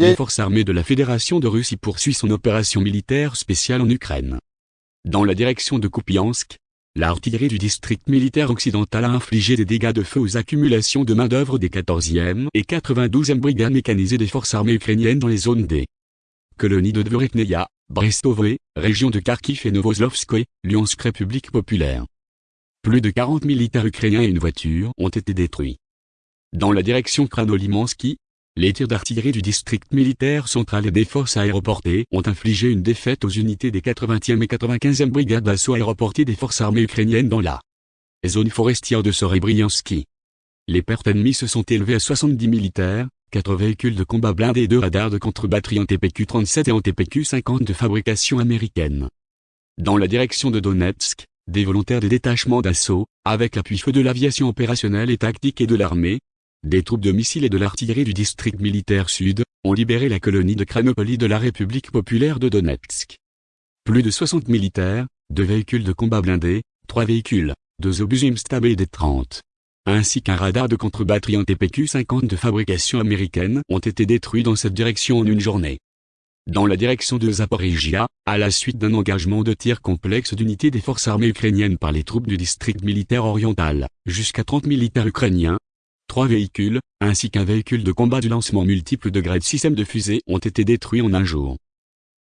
Les forces armées de la Fédération de Russie poursuivent son opération militaire spéciale en Ukraine. Dans la direction de Kupiansk, l'artillerie du district militaire occidental a infligé des dégâts de feu aux accumulations de main-d'œuvre des 14e et 92e brigades mécanisées des forces armées ukrainiennes dans les zones des colonies de Dvorekneia, Brestovoe, région de Kharkiv et Novoslovskoye, Lyonsk République populaire. Plus de 40 militaires ukrainiens et une voiture ont été détruits. Dans la direction Kranolimansky, les tirs d'artillerie du district militaire central et des forces aéroportées ont infligé une défaite aux unités des 80e et 95e brigades d'assaut aéroportées des forces armées ukrainiennes dans la zone forestière de Sorebriansky. Les pertes ennemies se sont élevées à 70 militaires, 4 véhicules de combat blindés et 2 radars de contre-batterie en TPQ-37 et en TPQ-50 de fabrication américaine. Dans la direction de Donetsk, des volontaires des détachements d'assaut, avec l'appui-feu de l'aviation opérationnelle et tactique et de l'armée, des troupes de missiles et de l'artillerie du district militaire sud, ont libéré la colonie de Kranopoli de la République populaire de Donetsk. Plus de 60 militaires, deux véhicules de combat blindés, trois véhicules, deux obus Imstab et des 30, ainsi qu'un radar de contre-batterie en TPQ-50 de fabrication américaine ont été détruits dans cette direction en une journée. Dans la direction de Zaporizhia, à la suite d'un engagement de tir complexe d'unités des forces armées ukrainiennes par les troupes du district militaire oriental, jusqu'à 30 militaires ukrainiens, trois véhicules, ainsi qu'un véhicule de combat du lancement multiple de grade système de fusée ont été détruits en un jour.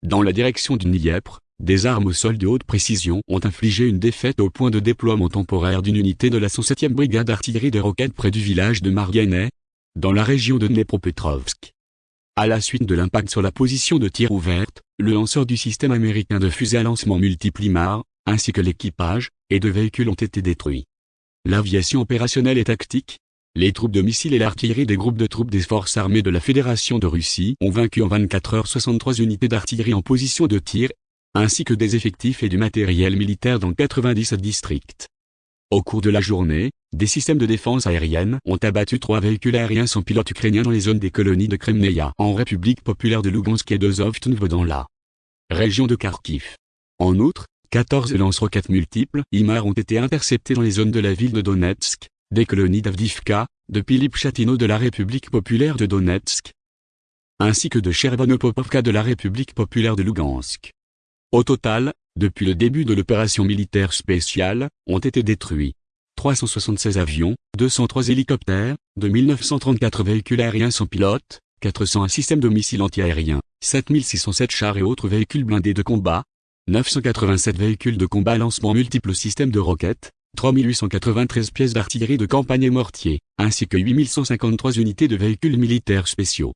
Dans la direction du Dniepr, des armes au sol de haute précision ont infligé une défaite au point de déploiement temporaire d'une unité de la 107e brigade d'artillerie de roquettes près du village de Marganet, dans la région de Dnepropetrovsk. À la suite de l'impact sur la position de tir ouverte, le lanceur du système américain de fusée à lancement multiple IMAR, ainsi que l'équipage, et deux véhicules ont été détruits. L'aviation opérationnelle et tactique, les troupes de missiles et l'artillerie des groupes de troupes des forces armées de la Fédération de Russie ont vaincu en 24 heures 63 unités d'artillerie en position de tir, ainsi que des effectifs et du matériel militaire dans 97 districts. Au cours de la journée, des systèmes de défense aérienne ont abattu trois véhicules aériens sans pilote ukrainiens dans les zones des colonies de Kremneia en République populaire de Lugansk et de Zovtnevo dans la région de Kharkiv. En outre, 14 lance-roquettes multiples IMAR ont été interceptés dans les zones de la ville de Donetsk, des colonies d'Avdivka, de Pilip Chatino de la République populaire de Donetsk, ainsi que de Chervonopopovka de la République populaire de Lugansk. Au total, depuis le début de l'opération militaire spéciale, ont été détruits 376 avions, 203 hélicoptères, 2934 véhicules aériens sans pilote, 401 systèmes de missiles antiaériens, 7607 chars et autres véhicules blindés de combat, 987 véhicules de combat lancement multiples systèmes de roquettes, 3893 pièces d'artillerie de campagne et mortier, ainsi que 8153 unités de véhicules militaires spéciaux.